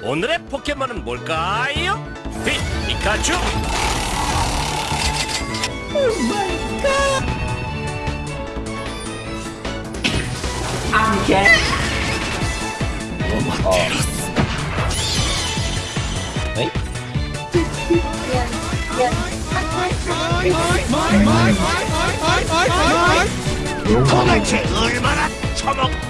오늘의 포켓몬은 뭘까요? 피, 피카츄! 안개 에이? 도대체 얼마나 처먹...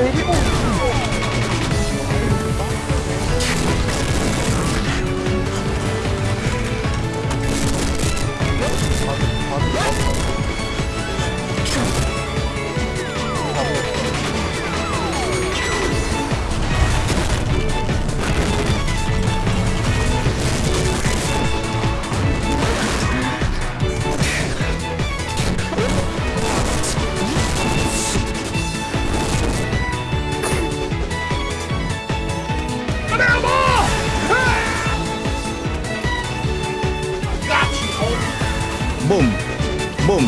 Ele 붐, 붐.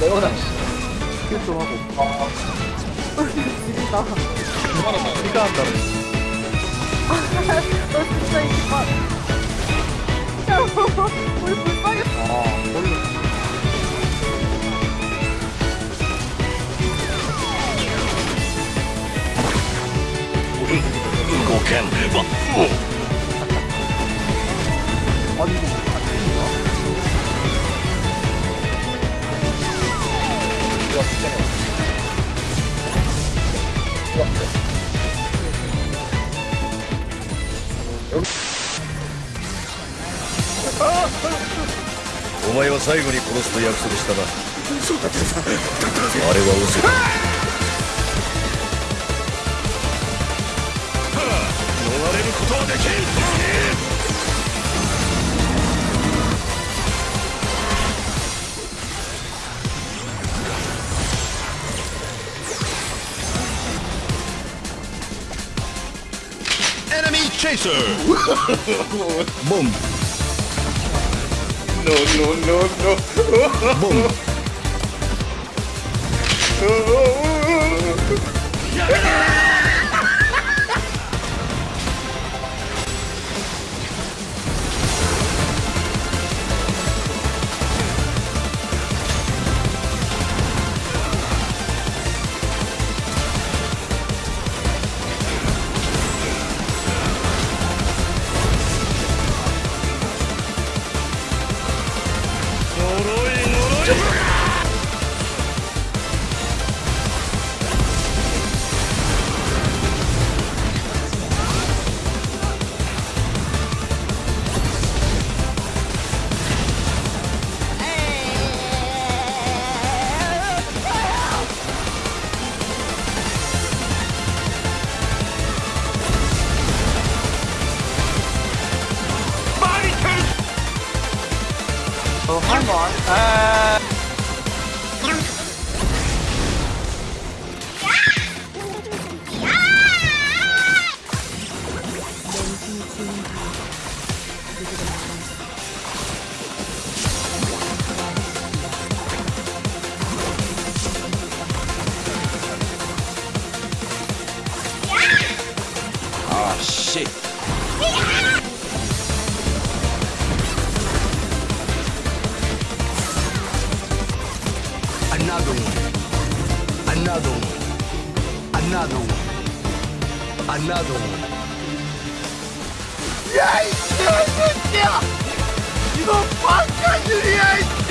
레오나 좀 하고. 지린다. 네가 한다. 너 진짜. 야, 우리 불쌍해. 아 몰라 고캔, 뭐, 뭐. 아니 お前は最後に殺すと約束したな。そうだったあれは嘘だ逃れることはできんエネミーチェイサー 붐, No no no no 붐. Just... combo or more. Uh... Ah, oh shit. Another one. Another one. Yes! Yes! Yes! You don't fuck, you idiot!